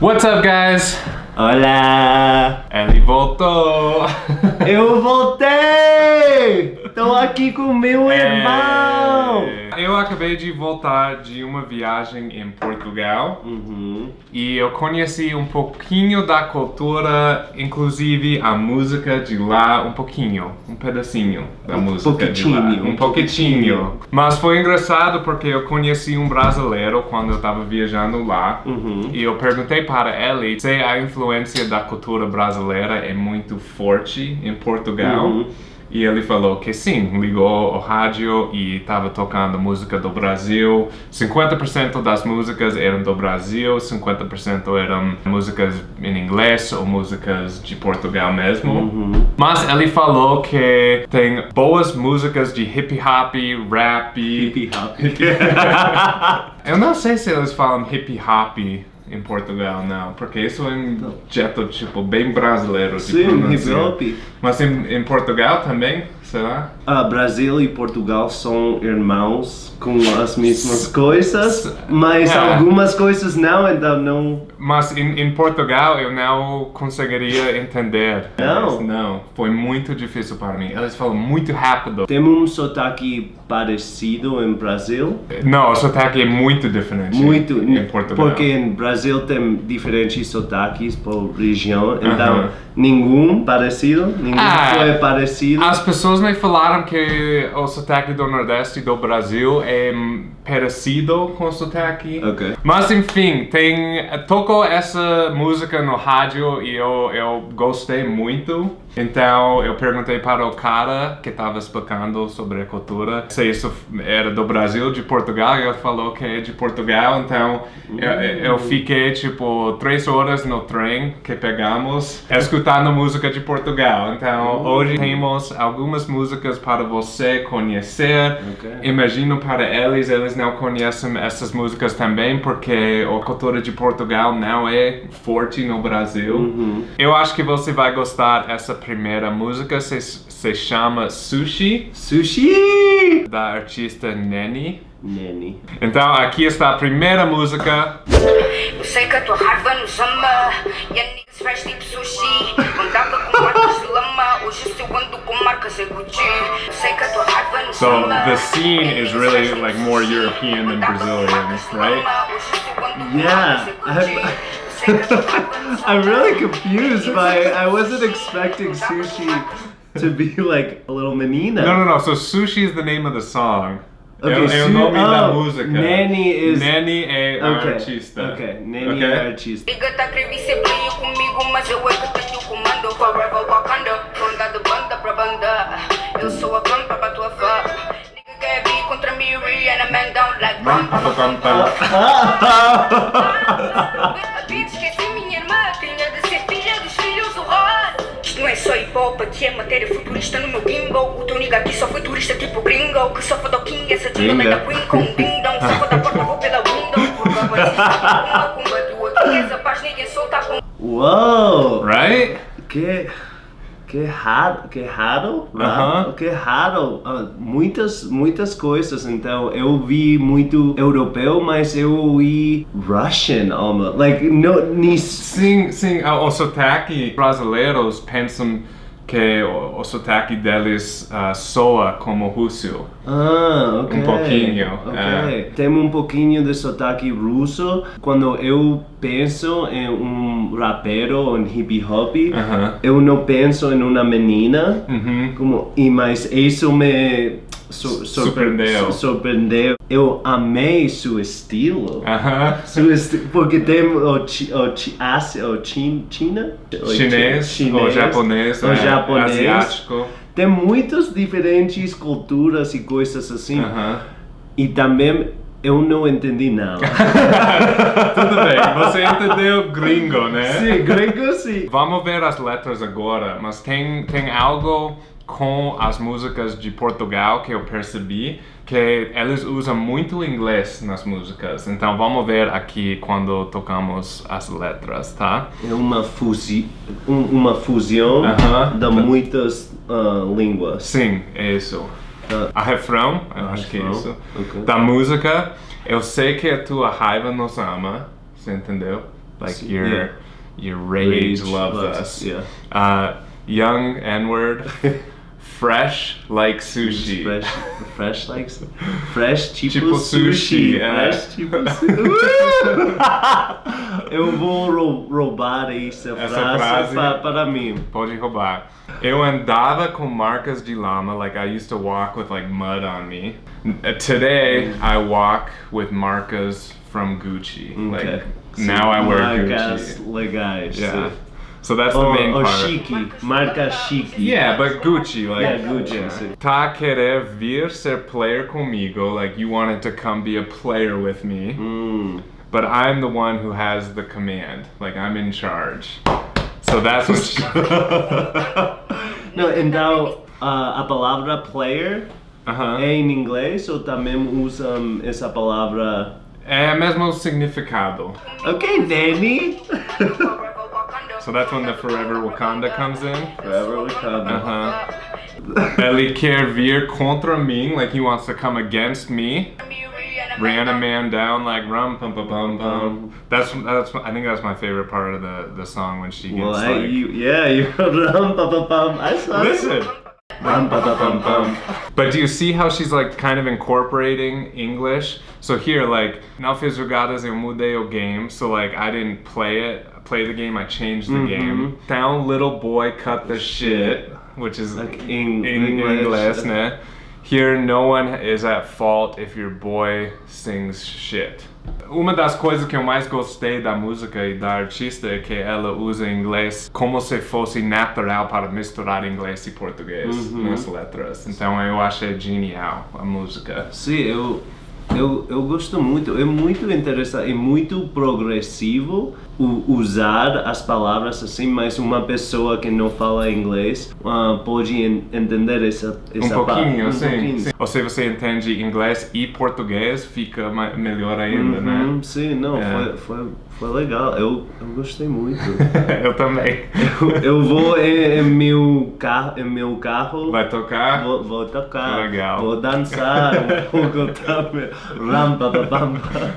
What's up, guys? Olá! Ele voltou! Eu voltei! Tô aqui com meu irmão! É, Eu acabei de voltar de uma viagem em Portugal Uhum. e eu conheci um pouquinho da cultura, inclusive a música de lá, um pouquinho, um pedacinho da Um música de lá. pouquitinho, Um pouquitinho. Mas foi engraçado porque eu conheci um brasileiro quando eu estava viajando lá. Uhum. E eu perguntei para ele se a influência da cultura brasileira é muito forte em Portugal. Uhum. E ele falou que sim, ligou o rádio e estava tocando música do Brasil. 50% das músicas eram do Brasil, 50% eram músicas em inglês ou músicas de Portugal mesmo. Uhum. Mas ele falou que tem boas músicas de hip hop, rap. Hip hop. Eu não sei se eles falam hip hop em Portugal, não, porque isso é um jeito tipo bem brasileiro Sim, hip pronunciar. hop. Mas em, em Portugal também, será? Ah, Brasil e Portugal são irmãos com as mesmas coisas, mas É. algumas coisas não, então não. Mas em, em Portugal eu não conseguiria entender. Não? Não, foi muito difícil para mim. Eles falam muito rápido. Tem um sotaque parecido em Brasil. Não, o sotaque é muito diferente Muito, em Portugal. porque em Brasil tem diferentes sotaques por região, então Aham. Nenhum parecido, nenhum Ah, foi parecido. As pessoas me falaram que o sotaque do Nordeste do Brasil é parecido com o sotaque. Ok. Mas enfim, tem tocou essa música no rádio e eu, eu gostei muito. Então eu perguntei para o cara que estava explicando sobre a cultura se isso era do Brasil, de Portugal, e ele falou que é de Portugal. Então eu, eu fiquei tipo três horas no trem que pegamos escutando música de Portugal. Então hoje temos algumas músicas para você conhecer. Ok. Imagino para eles, eles não conhecem essas músicas também porque a cultura de Portugal não é forte no Brasil. Uhum. Eu acho que você vai gostar dessa primeira música, se, se chama Sushi, Sushi! da artista Neni. Nene. Então aqui está a primeira música. Eu sei que a tua raiva nos ama E a niggas faz tipo sushi Andava com marcas de lama Hoje se eu ando com marcas é Gucci Eu sei que a tua raiva nos So, the scene a is really, like, more. European than Brazilian, right? Yeah. I'm- Eu sei que a tua raiva nos I'm ama. really confused by I wasn't expecting sushi to be like a little menina. No, no, no. So Sushi is the name of the song. Okay, é, é o Su- nome da oh, música. Neni is- Neni é a Okay. artista. Okay, Nene Ok? é artista. Liga tá creme comigo, mas eu é que tenho comando. Forever Wakanda, ronda de banda pra banda. Eu sou a pampa pra tua fã. Man down like Ram, bam, pam, bam, pam, bam, pam. A bitch esqueci minha irmã, tinha de ser filha dos filhos do rock. Isto não é só hip hop, aqui é matéria futurista no meu gimbal. O teu nigga aqui só foi turista tipo gringo. Que só foi do King, essa Gringa. da Queen com um ding dong. Só foi da porta, vou pela window. Porque a batista com uma tua. Que essa paz ninguém solta com. Uou! Right? Que que raro, que raro, né? Aham. que raro, Ah, muitas muitas coisas. Então eu vi muito europeu, mas eu vi Russian almost, like no nem Sim, sim. O, o sotaque brasileiros pensam que o, o sotaque deles ah, soa como russo. Ah, ok. Um pouquinho, Ok. é. Tem um pouquinho de sotaque russo. Quando eu penso em um rapero, um hip hop, Aham. eu não penso em uma menina. Uhum. Como, e, mas isso me sur- surpre- Surpreendeu. su- surpreendeu. Eu amei seu estilo. Aham. Seu esti- porque tem o, chi, o, chi, Ásia, o chin, China? O Chinês, chi- ou japonês, o é, japonês. asiático. Tem muitas diferentes culturas e coisas assim. Aham. E também eu não entendi nada. Tudo bem, você entendeu gringo, né? sim, grego sim. Vamos ver as letras agora, mas tem, tem algo com as músicas de Portugal que eu percebi que eles usam muito inglês nas músicas. Então vamos ver aqui quando tocamos as letras, tá? É uma, fusi um- uma fusão Aham. de muitas ah, línguas. Sim, é isso. A refrão, eu acho que é isso. ok. Da música, eu sei que a tua raiva nos ama, você entendeu? Like your Yeah. your rage, Rage loves, loves us. yeah. Uh, young N word, fresh like sushi. Fresh, fresh like fresh tipo, Tipo sushi, sushi. é. Fresh tipo sushi. Eu vou rou- roubar essa, Essa frase, frase. pa- para mim. Pode roubar. Eu andava com marcas de lama, like I used to walk with like mud on me. Uh, Today I walk with marcas from Gucci. Like Okay. now I wear Marcas Gucci. legais. Yeah. So that's the Ou, main ou part. chique, marca chique. Yeah, but Gucci, like Yeah, Gucci, sim. Tá querer vir ser player comigo, like you wanted to come be a player with me, Hum. but I'm the one who has the command. Like I'm in charge. So that's what she, Não, então uh, a a palavra player uh-huh. é em inglês ou também usam essa palavra? É eh, mesmo significado. Ok, Danny. So that's when the Forever Wakanda comes in. Forever Wakanda. Uh-huh. Ele quer vir contra mim, like he wants to come against me. Ran a man down like rum pum pum pum pum. That's that's I think that's my favorite part of the the song when she gets Well, I, like you, yeah, you rum pa pa pum. I saw it. listen. Pa pa pum pum. But do you see how she's like kind of incorporating English? So here, like, now fiz jogadas eu mudei o game, so like I didn't play it, play the game, I changed the mm-hmm. game. Down little boy cut the shit, which is Like English. English, né? Here, no one is at fault if your boy sings shit. Uma das coisas que eu mais gostei da música e da artista é que ela usa inglês como se fosse natural para misturar inglês e português nas letras. Então eu achei genial a música. Sim, eu, eu, eu gosto muito. É muito interessante, é muito progressivo usar as palavras assim, mas uma pessoa que não fala inglês ah, pode en- entender essa, Um essa parte. pouquinho, Um sim, pouquinho. sim. Ou se você entende inglês e português, fica melhor ainda, né? Uhum, sim, não, É. foi, foi, foi legal. Eu, eu gostei muito. eu também. eu, eu vou em, em meu carro, em meu carro. Vai tocar? Vou, vou tocar, Legal. vou dançar um pouco também. Rampa, pam.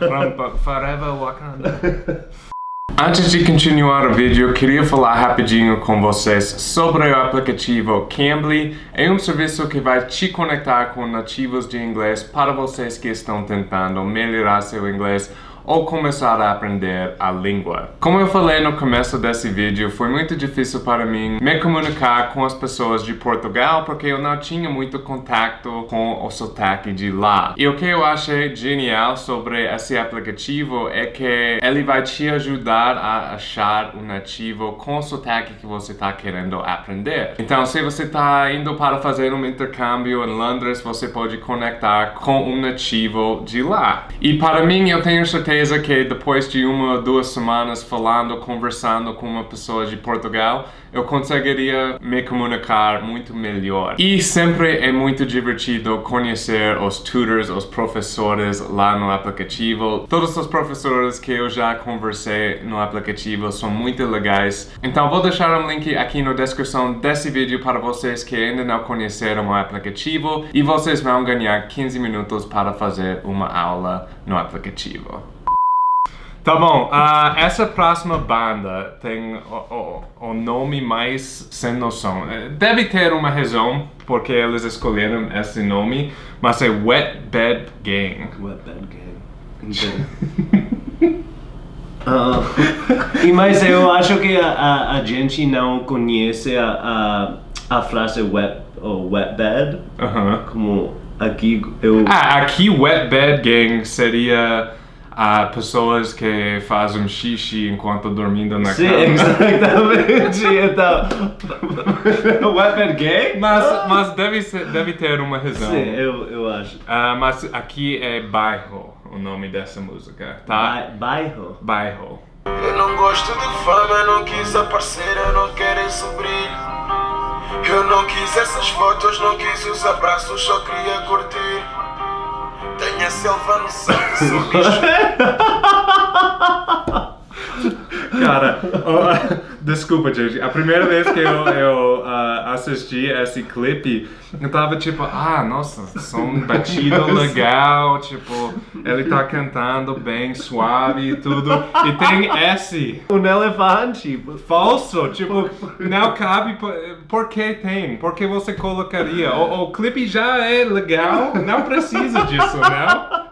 Rampa, forever Wakanda. Antes de continuar o vídeo, eu queria falar rapidinho com vocês sobre o aplicativo Cambly. É um serviço que vai te conectar com nativos de inglês para vocês que estão tentando melhorar seu inglês ou começar a aprender a língua. Como eu falei no começo desse vídeo, foi muito difícil para mim me comunicar com as pessoas de Portugal porque eu não tinha muito contato com o sotaque de lá. E o que eu achei genial sobre esse aplicativo é que ele vai te ajudar a achar um nativo com o sotaque que você está querendo aprender. Então, se você está indo para fazer um intercâmbio em Londres, você pode conectar com um nativo de lá. E para mim, eu tenho certeza que depois de uma ou duas semanas falando, conversando com uma pessoa de Portugal, eu conseguiria me comunicar muito melhor. E sempre é muito divertido conhecer os tutors, os professores lá no aplicativo. Todos os professores que eu já conversei no aplicativo são muito legais. Então vou deixar um link aqui na descrição desse vídeo para vocês que ainda não conheceram o aplicativo e vocês vão ganhar 15 minutos para fazer uma aula no aplicativo. Tá bom, ah, essa próxima banda tem o, o- o nome mais sem noção. Eh, Deve ter uma razão porque eles escolheram esse nome, mas é Wet Bed Gang. Wet Bad Gang. Ah, e mas eu acho que a, a, a gente não conhece a, a, a frase wet, ou wet bed, Aham. como aqui eu... Ah, aqui Wet Bed Gang seria ah, pessoas que fazem xixi enquanto dormindo na Sim, cama. exatamente, então... wet bed gang? Mas, mas deve, ser, deve ter uma razão. Sim, eu, eu acho. Ah, mas aqui é bairro o nome dessa música, tá? Ba- bairro. Bairro. Eu não gosto de fama, não quis aparecer, eu não quero esse brilho. Eu não quis essas fotos, não quis os abraços, só queria curtir. Tenho a selva no sangue, sou bicho. Cara, oh, desculpa, gente. A primeira vez que eu, eu ah, assisti esse clipe, eu tava tipo, ah, nossa, som batido legal, tipo, ele tá cantando bem suave e tudo. E tem esse Um elefante. falso, tipo, não cabe. Por, por que tem? Por que você colocaria? O, o clipe já é legal, não precisa disso, não?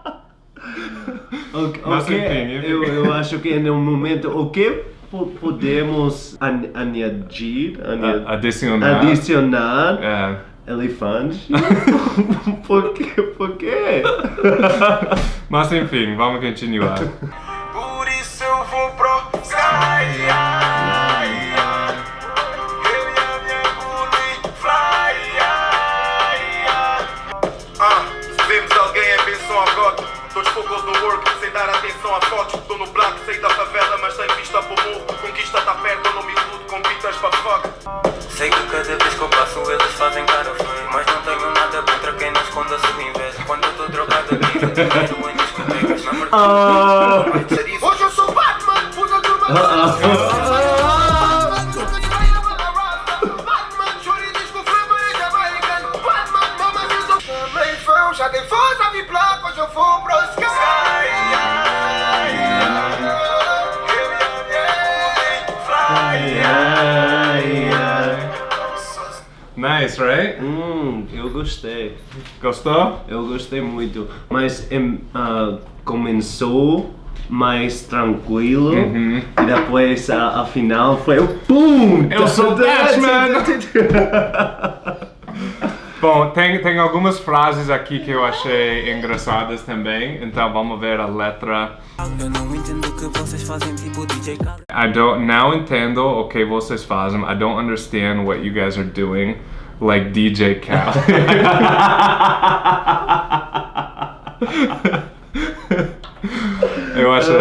Mas enfim. Eu, eu acho que no momento, o que po- podemos an- añadir, añadir A- Adicionar. adicionar É. elefante? por quê? Por quê? Mas enfim, vamos continuar. Por isso eu vou pro. Sem vista pro morro. Conquista tá perto, eu não me iludo com pitas pra fuck. Sei que cada vez que eu passo eles fazem cara feia Mas não tenho nada contra quem não esconda a sua inveja Quando eu tô drogado aqui, eu dinheiro em discotecas Na verdade, Ah, Hoje eu sou Batman, usa a turma. Nice, right? Hum, eu gostei. Gostou? Eu gostei muito. Mas ah, começou mais tranquilo Uhum. e depois a, a final foi o PUM! Eu sou Batman! Bom, tem, tem algumas frases aqui que eu achei engraçadas também, então vamos ver a letra. eu não entendo o que vocês fazem tipo DJ Khaled I don't não entendo o que vocês fazem. I don't understand what you guys are doing, like DJ Khaled. eu acho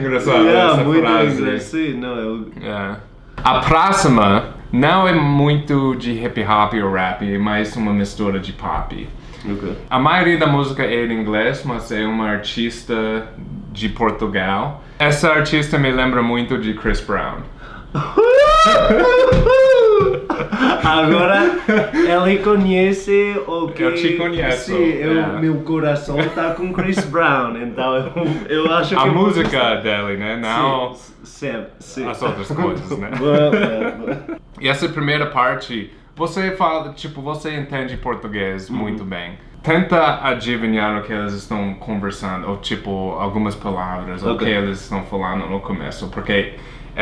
engraçada Yeah, essa muito frase. engraçado. Sim, não, eu, É. A próxima não é muito de hip hop ou rap, é mais uma mistura de pop. Ok. A maioria da música é em inglês, mas é uma artista de Portugal. Essa artista me lembra muito de Chris Brown. Agora ele conhece o que. Eu te conheço, Sim, eu- é. meu coração está com Chris Brown, então eu, eu acho que. A vou música dele, né? Não. Sim, sim. as outras coisas, né? E essa primeira parte, você fala, tipo, você entende português Uhum. muito bem. Tenta adivinhar o que eles estão conversando, ou tipo, algumas palavras, o Ok. que eles estão falando no começo, porque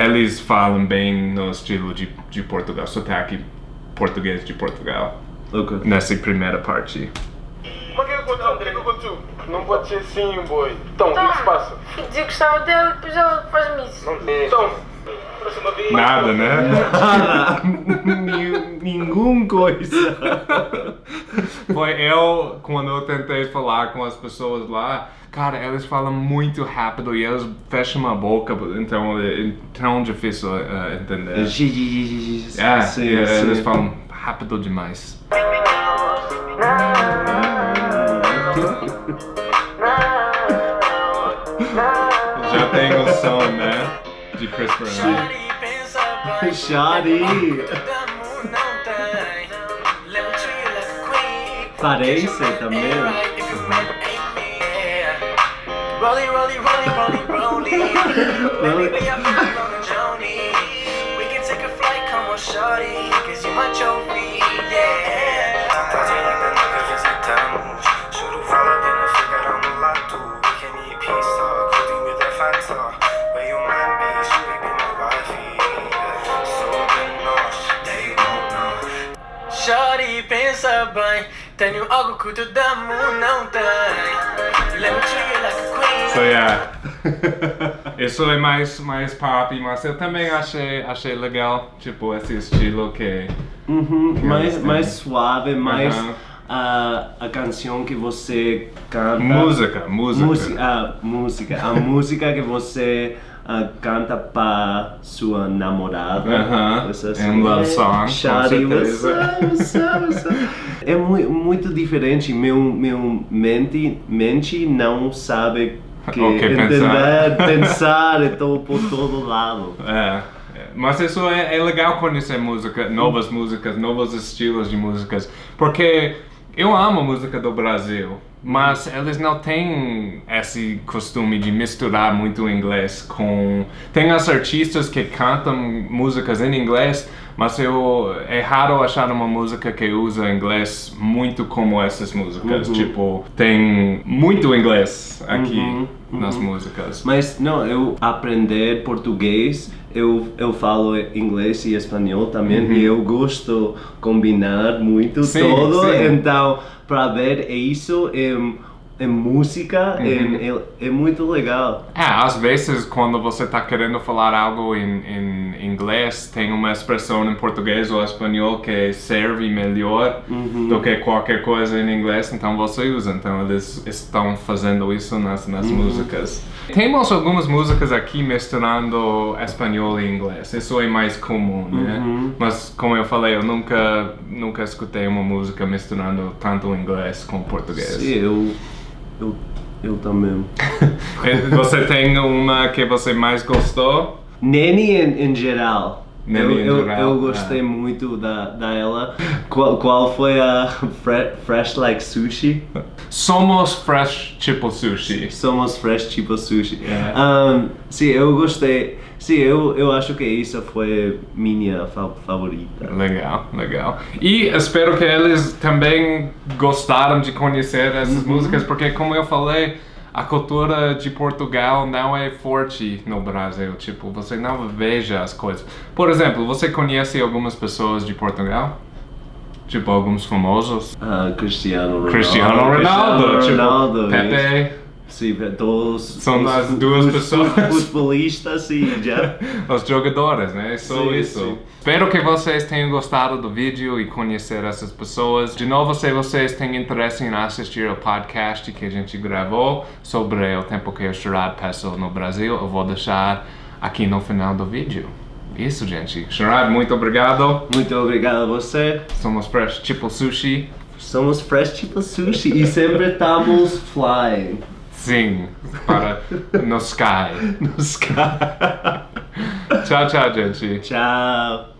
eles falam bem no estilo de, de Portugal, sotaque português de Portugal, Ok. nessa primeira parte. Mas o que aconteceu? O que aconteceu? Não pode ser assim, boy. Então, o que se passa? Dizer que gostava dele e depois ela faz-me isso. Então, próxima vez. Nada, né? Nada. Ni- Nenhum coisa. Foi eu, quando eu tentei falar com as pessoas lá, cara, eles falam muito rápido e eles fecham a boca, então é tão difícil eh, entender. É, sim, é, sim. eles falam rápido demais. Já tem o som, né? De Chris Brown. Shawty Parece também. Rolly, rolly, rolly, rolly, rolly. Tenho algo que o teu damo não tem So yeah. Isso é mais, mais pop, mas eu também achei, achei legal, tipo, esse estilo que... Uhum, mais, mais suave, mais a, a canção que você canta. Música, música. Música, a música, a música que você ah, canta para sua namorada. Aham, coisa é um love song, com Shawty, what's certeza. up, what's up, what's up? É muito, muito diferente. Meu, meu mente, mente não sabe Que Ok, entender, pensar. pensar e todo por todo lado. É, é. mas isso é, é legal conhecer música, novas músicas, novos estilos de músicas, porque eu amo a música do Brasil, mas eles não têm esse costume de misturar muito inglês com... Tem as artistas que cantam músicas em inglês, mas eu, é raro achar uma música que usa inglês muito como essas músicas. Tipo, tem muito inglês aqui Uhum, nas músicas. Mas não, eu aprender português, eu, eu falo inglês e espanhol também e eu gosto combinar muito Uhum. Sim, todo. sim. Então, para ver isso em, em música Uhum. em- é, é muito legal. É, às vezes quando você está querendo falar algo em, em inglês, tem uma expressão em português ou espanhol que serve melhor do que qualquer coisa em inglês, então você usa. Então eles estão fazendo isso nas, nas músicas. Temos algumas músicas aqui misturando espanhol e inglês, isso é mais comum, né? Mas como eu falei, eu nunca, nunca escutei uma música misturando tanto inglês com português. Sim, eu, eu, eu também. Você tem uma que você mais gostou? Nene em, em geral. Eu, eu, eu gostei é. muito da, da ela. Qual, qual foi a fre- Fresh Like Sushi? Somos fresh tipo sushi. Somos fresh tipo sushi. É. Um, sim, eu gostei. Sim, eu, eu acho que isso foi minha fa- favorita. Legal, legal. E espero que eles também gostaram de conhecer essas músicas, porque como eu falei, a cultura de Portugal não é forte no Brasil. Tipo, você não veja as coisas. Por exemplo, você conhece algumas pessoas de Portugal? Tipo, alguns famosos? Ah, Cristiano Ronaldo. Cristiano Ronaldo, Cristiano tipo, Ronaldo, Pepe. Sim, todos. São os as duas os pessoas. fu- Futebolistas e já. Os jogadores, né? Só Sim, isso. sim. Espero que vocês tenham gostado do vídeo e conhecer essas pessoas. De novo, se vocês têm interesse em assistir ao podcast que a gente gravou sobre o tempo que o Sherrod passou no Brasil, eu vou deixar aqui no final do vídeo. Isso, gente. Sherrod, muito obrigado. Muito obrigado a você. Somos Fresh Tipo Sushi. Somos fresh tipo sushi e sempre estamos flying. Sim, para no sky. No sky. Tchau, tchau, gente. Tchau.